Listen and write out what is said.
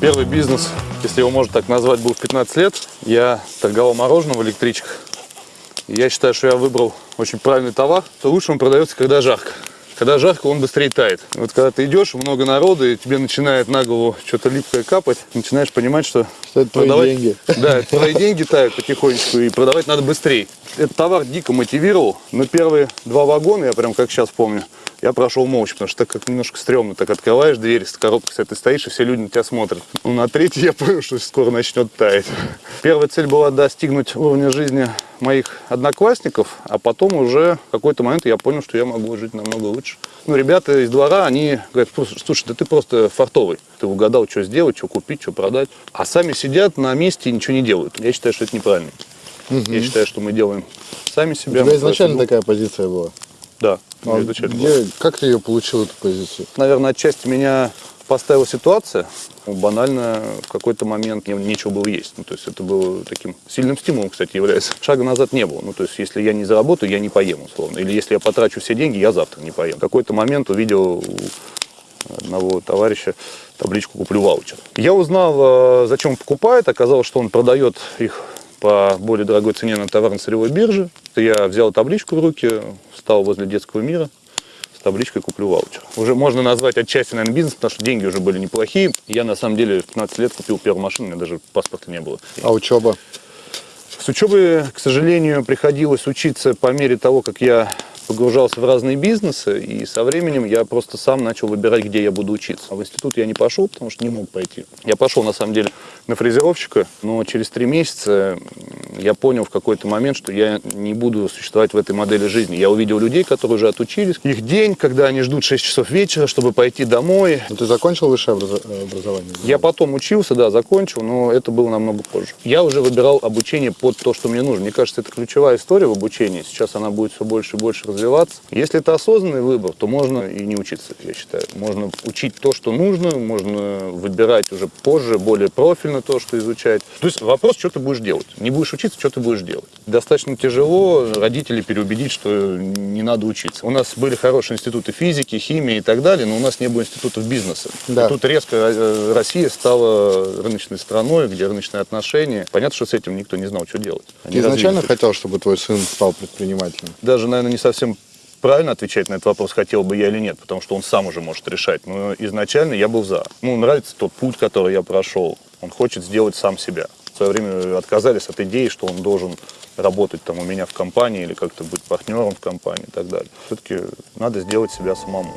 Первый бизнес, если его можно так назвать, был в 15 лет. Я торговал мороженым в электричках. Я считаю, что я выбрал очень правильный товар. То лучше он продается, когда жарко. Когда жарко, он быстрее тает. Вот когда ты идешь, много народу, и тебе начинает на голову что-то липкое капать, начинаешь понимать, что, Что это твои деньги. Да, это твои деньги тают потихонечку, и продавать надо быстрее. Этот товар дико мотивировал, но первые два вагона, я прям как сейчас помню, я прошел молча, потому что так как немножко стрёмно, так открываешь дверь, с коробкой с этой стоишь, и все люди на тебя смотрят. Ну, на третий я понял, что скоро начнет таять. Первая цель была достигнуть уровня жизни моих одноклассников, а потом уже в какой-то момент я понял, что я могу жить намного лучше. Ну, ребята из двора, они говорят, слушай, да ты просто фартовый. Ты угадал, что сделать, что купить, что продать. А сами сидят на месте и ничего не делают. Я считаю, что это неправильно. Я считаю, что мы делаем сами У себя. тебя мы изначально такая позиция была? Да, а где- как ты ее получил, эту позицию? Наверное, отчасти меня поставила ситуация. Банально в какой-то момент мне нечего было есть. Ну, то есть это было таким сильным стимулом, кстати, является. Шага назад не было. Ну, то есть если я не заработаю, я не поем, условно. Или если я потрачу все деньги, я завтра не поем. В какой-то момент увидел у одного товарища табличку «Куплю ваучер». Я узнал, э, зачем он покупает. Оказалось, что он продает их по более дорогой цене на товарно-сырьевой бирже. Я взял табличку в руки, встал возле детского мира, с табличкой «Куплю ваучер». Уже можно назвать отчасти, наверное, бизнес, потому что деньги уже были неплохие. Я, на самом деле, в 15 лет купил первую машину, у меня даже паспорта не было. А учеба? С учебы, к сожалению, приходилось учиться по мере того, как я погружался в разные бизнесы, и со временем я просто сам начал выбирать, где я буду учиться. А в институт я не пошел, потому что не мог пойти. Я пошел, на самом деле, на фрезеровщика, но через три месяца я понял в какой-то момент, что я не буду существовать в этой модели жизни. Я увидел людей, которые уже отучились. Их день, когда они ждут 6 часов вечера, чтобы пойти домой. Ну, ты закончил высшее образо- образование? Я потом учился, да, закончил, но это было намного позже. Я уже выбирал обучение под то, что мне нужно. Мне кажется, это ключевая история в обучении. Сейчас она будет все больше и больше развиваться. Если это осознанный выбор, то можно и не учиться, я считаю. Можно учить то, что нужно, можно выбирать уже позже, более профильно то, что изучать. То есть вопрос, что ты будешь делать. Не будешь учиться, что ты будешь делать. Достаточно тяжело родителей переубедить, что не надо учиться. У нас были хорошие институты физики, химии и так далее, но у нас не было институтов бизнеса. Да. И тут резко э, Россия стала рыночной страной, где рыночные отношения. Понятно, что с этим никто не знал, что делать. Они Ты изначально развились. хотел, чтобы твой сын стал предпринимателем? Даже, наверное, не совсем правильно отвечать на этот вопрос, хотел бы я или нет, потому что он сам уже может решать. Но изначально я был за. Ему нравится тот путь, который я прошел. Он хочет сделать сам себя. В свое время отказались от идеи, что он должен работать там у меня в компании или как-то быть партнером в компании и так далее. Все-таки надо сделать себя самому.